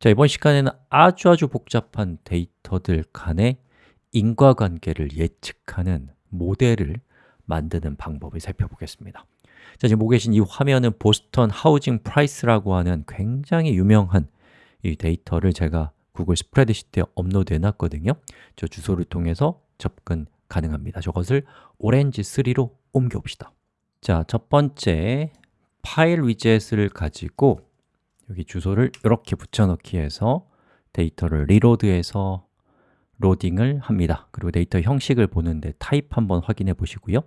자, 이번 시간에는 아주 아주 복잡한 데이터들 간의 인과관계를 예측하는 모델을 만드는 방법을 살펴보겠습니다. 자, 지금 보고 계신 이 화면은 보스턴 housing price라고 하는 굉장히 유명한 이 데이터를 제가 구글 스프레드시트에 업로드 해놨거든요. 저 주소를 통해서 접근 가능합니다. 저것을 Orange 3로 옮겨봅시다. 자, 첫 번째 파일 위젯을 가지고 여기 주소를 이렇게 붙여넣기 해서 데이터를 reload해서 로딩을 합니다. 그리고 데이터 형식을 보는데 타입 한번 확인해 보시고요.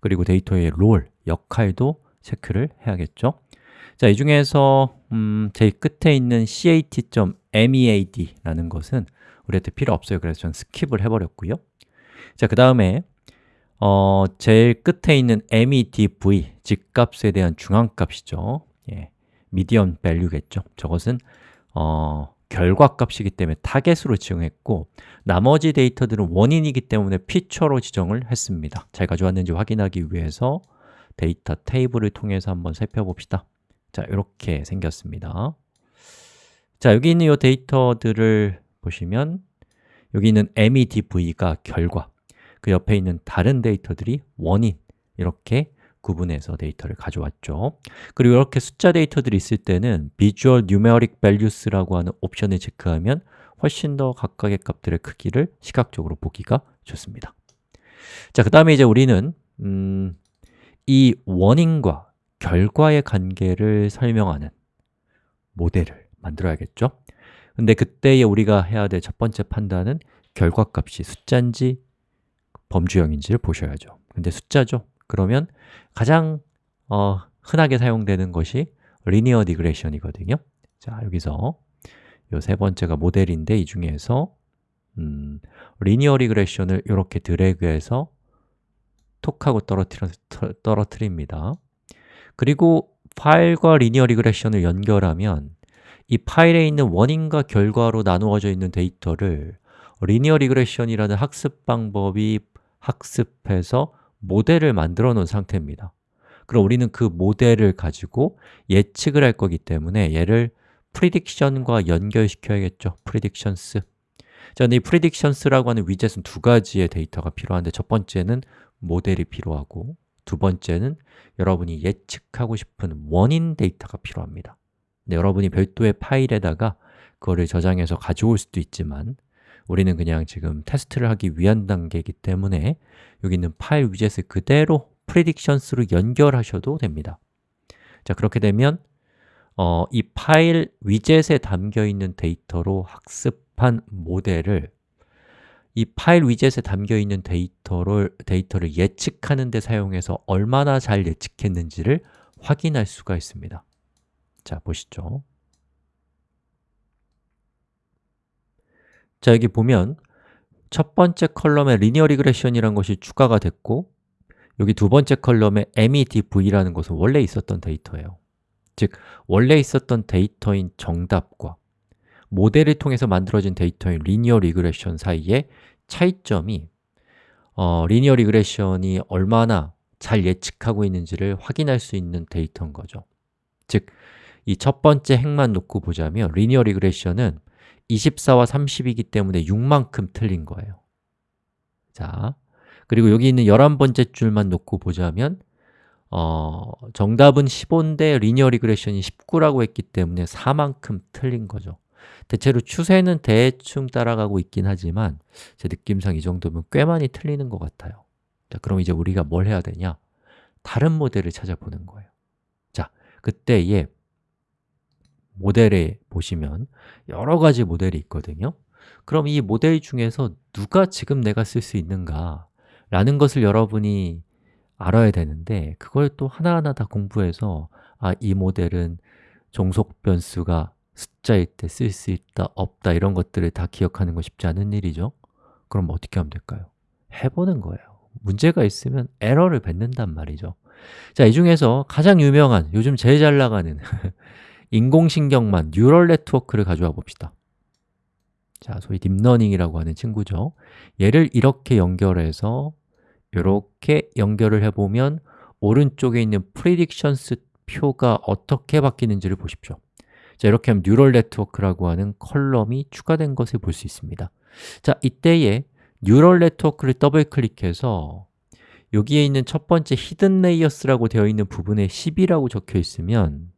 그리고 데이터의 role, 역할도 체크를 해야겠죠. 자, 이 중에서 음, 제일 끝에 있는 cat.medv라는 것은 우리한테 필요 없어요. 그래서 전 skip을 해버렸고요. 자, 그 다음에 어, 제일 끝에 있는 medv, 집값에 대한 중앙값이죠. 예, median value겠죠? 저것은 어, 결과값이기 때문에 타겟으로 지정했고 나머지 데이터들은 원인이기 때문에 feature로 지정을 했습니다. 잘 가져왔는지 확인하기 위해서 데이터 테이블을 통해서 한번 살펴봅시다. 자, 이렇게 생겼습니다. 자, 여기 있는 이 데이터들을 보시면 여기 있는 medv가 결과 그 옆에 있는 다른 데이터들이 원인 이렇게 구분해서 데이터를 가져왔죠. 그리고 이렇게 숫자 데이터들이 있을 때는 Visual Numeric Values라고 하는 옵션을 체크하면 훨씬 더 각각의 값들의 크기를 시각적으로 보기가 좋습니다. 자, 그 다음에 이제 우리는 음, 이 원인과 결과의 관계를 설명하는 모델을 만들어야겠죠? 근데 그때에 우리가 해야 될 첫 번째 판단은 결과값이 숫자인지 범주형인지를 보셔야죠. 근데 숫자죠 그러면 가장 어, 흔하게 사용되는 것이 linear regression이거든요. 자, 여기서 이 세 번째가 모델인데 이 중에서 음, linear regression을 이렇게 드래그해서 톡 하고 떨어뜨려, 떨어뜨립니다. 그리고 파일과 linear regression을 연결하면 이 파일에 있는 원인과 결과로 나누어져 있는 데이터를 linear regression이라는 학습 방법이 학습해서 모델을 만들어 놓은 상태입니다. 그럼 우리는 그 모델을 가지고 예측을 할 거기 때문에 얘를 prediction과 연결시켜야겠죠. predictions 자, 근데 이 predictions라고 하는 위젯은 두 가지의 데이터가 필요한데 첫 번째는 모델이 필요하고 두 번째는 여러분이 예측하고 싶은 원인 데이터가 필요합니다. 근데 여러분이 별도의 파일에다가 그거를 저장해서 가져올 수도 있지만 우리는 그냥 지금 테스트를 하기 위한 단계이기 때문에 여기 있는 파일 위젯을 그대로 predictions로 연결하셔도 됩니다. 자, 그렇게 되면 어, 이 파일 위젯에 담겨 있는 데이터로 학습한 모델을 이 파일 위젯에 담겨 있는 데이터를, 데이터를 예측하는 데 사용해서 얼마나 잘 예측했는지를 확인할 수가 있습니다. 자, 보시죠 자, 여기 보면 첫 번째 column에 linear regression이라는 것이 추가가 됐고 여기 두 번째 컬럼에 medv라는 것은 원래 있었던 데이터예요. 즉, 원래 있었던 데이터인 정답과 모델을 통해서 만들어진 데이터인 linear regression 사이의 차이점이 어, linear regression이 얼마나 잘 예측하고 있는지를 확인할 수 있는 데이터인 거죠. 즉, 이 첫 번째 행만 놓고 보자면 linear regression은 24와 30이기 때문에 6만큼 틀린 거예요. 자, 그리고 여기 있는 11번째 줄만 놓고 보자면 어, 정답은 15인데 linear regression이 19라고 했기 때문에 4만큼 틀린 거죠. 대체로 추세는 대충 따라가고 있긴 하지만 제 느낌상 이 정도면 꽤 많이 틀리는 것 같아요. 자, 그럼 이제 우리가 뭘 해야 되냐? 다른 모델을 찾아보는 거예요. 자, 그때에 모델에 보시면 여러 가지 모델이 있거든요. 그럼 이 모델 중에서 누가 지금 내가 쓸 수 있는가 라는 것을 여러분이 알아야 되는데 그걸 또 하나하나 다 공부해서 아, 이 모델은 종속 변수가 숫자일 때 쓸 수 있다, 없다 이런 것들을 다 기억하는 거 쉽지 않은 일이죠. 그럼 어떻게 하면 될까요? 해보는 거예요. 문제가 있으면 에러를 뱉는단 말이죠. 자, 이 중에서 가장 유명한, 요즘 제일 잘 나가는 인공신경망, neural network를 가져와 봅시다. 자, 소위 딥러닝이라고 하는 친구죠. 얘를 이렇게 연결해서 이렇게 연결을 해보면 오른쪽에 있는 predictions 표가 어떻게 바뀌는지를 보십시오. 자, 이렇게 하면 neural network라고 하는 column이 추가된 것을 볼 수 있습니다. 자, 이때에 neural network를 더블 클릭해서 여기에 있는 첫 번째 hidden layers라고 되어 있는 부분에 10이라고 적혀 있으면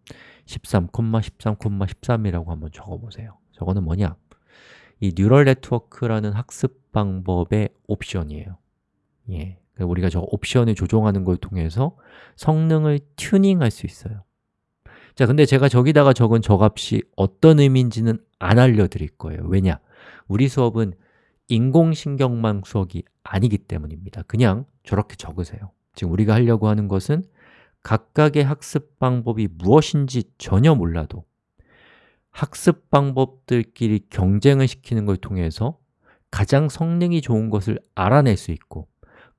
13, 13, 13이라고 한번 적어 보세요. 저거는 뭐냐? 이 뉴럴 네트워크라는 학습 방법의 옵션이에요. 예, 우리가 저 옵션을 조정하는 걸 통해서 성능을 튜닝할 수 있어요. 자, 근데 제가 저기다가 적은 저 값이 어떤 의미인지는 안 알려드릴 거예요. 왜냐? 우리 수업은 인공신경망 수업이 아니기 때문입니다. 그냥 저렇게 적으세요. 지금 우리가 하려고 하는 것은 각각의 학습 방법이 무엇인지 전혀 몰라도 학습 방법들끼리 경쟁을 시키는 걸 통해서 가장 성능이 좋은 것을 알아낼 수 있고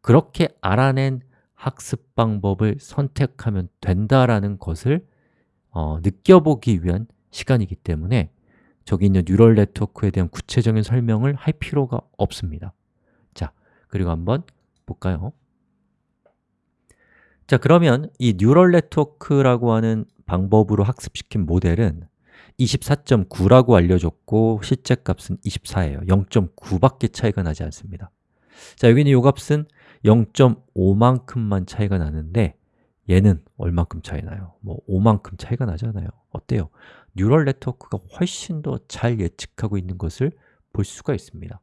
그렇게 알아낸 학습 방법을 선택하면 된다라는 것을 어, 느껴보기 위한 시간이기 때문에 저기 있는 neural network에 대한 구체적인 설명을 할 필요가 없습니다 자, 그리고 한번 볼까요? 자, 그러면 이 neural network라고 하는 방법으로 학습시킨 모델은 24.9라고 알려줬고 실제 값은 24예요 0.9밖에 차이가 나지 않습니다 자, 여기는 이 값은 0.5만큼만 차이가 나는데 얘는 얼만큼 차이 나요? 뭐 5만큼 차이가 나잖아요 어때요? 뉴럴 네트워크가 훨씬 더 잘 예측하고 있는 것을 볼 수가 있습니다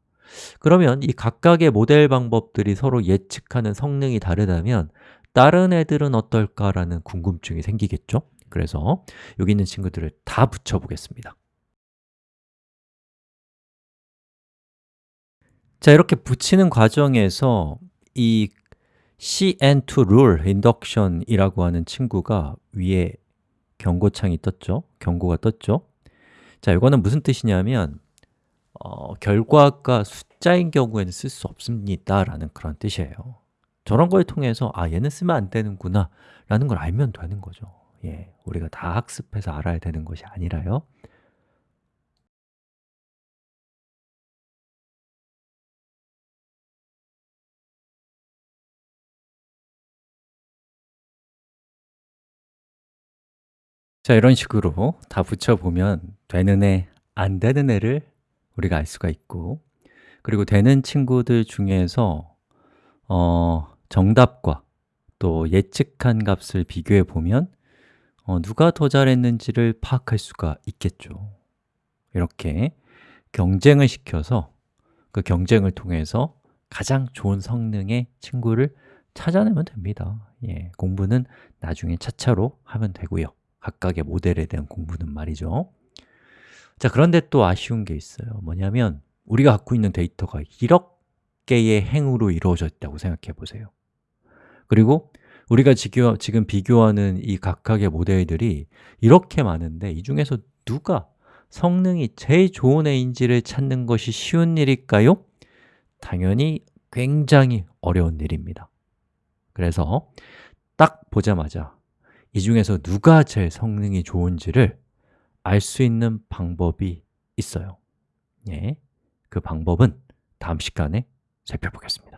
그러면 이 각각의 모델 방법들이 서로 예측하는 성능이 다르다면 다른 애들은 어떨까라는 궁금증이 생기겠죠? 그래서 여기 있는 친구들을 다 붙여보겠습니다 자, 이렇게 붙이는 과정에서 이 cn2 rule induction이라고 하는 친구가 위에 경고창이 떴죠? 경고가 떴죠? 자, 이거는 무슨 뜻이냐면 어, 결과가 숫자인 경우에는 쓸 수 없습니다 라는 그런 뜻이에요 저런 걸 통해서 아, 얘는 쓰면 안 되는구나 라는 걸 알면 되는 거죠. 예, 우리가 다 학습해서 알아야 되는 것이 아니라요. 자, 이런 식으로 다 붙여보면 되는 애, 안 되는 애를 우리가 알 수가 있고 그리고 되는 친구들 중에서 어, 정답과 또 예측한 값을 비교해 보면 어, 누가 더 잘했는지를 파악할 수가 있겠죠. 이렇게 경쟁을 시켜서 그 경쟁을 통해서 가장 좋은 성능의 친구를 찾아내면 됩니다. 예, 공부는 나중에 차차로 하면 되고요. 각각의 모델에 대한 공부는 말이죠. 자, 그런데 또 아쉬운 게 있어요. 뭐냐면 우리가 갖고 있는 데이터가 1억 개의 행으로 이루어져 있다고 생각해 보세요. 그리고 우리가 지금 비교하는 이 각각의 모델들이 이렇게 많은데 이 중에서 누가 성능이 제일 좋은 애인지를 찾는 것이 쉬운 일일까요? 당연히 굉장히 어려운 일입니다. 그래서 딱 보자마자 이 중에서 누가 제일 성능이 좋은지를 알 수 있는 방법이 있어요. 예, 그 방법은 다음 시간에 살펴보겠습니다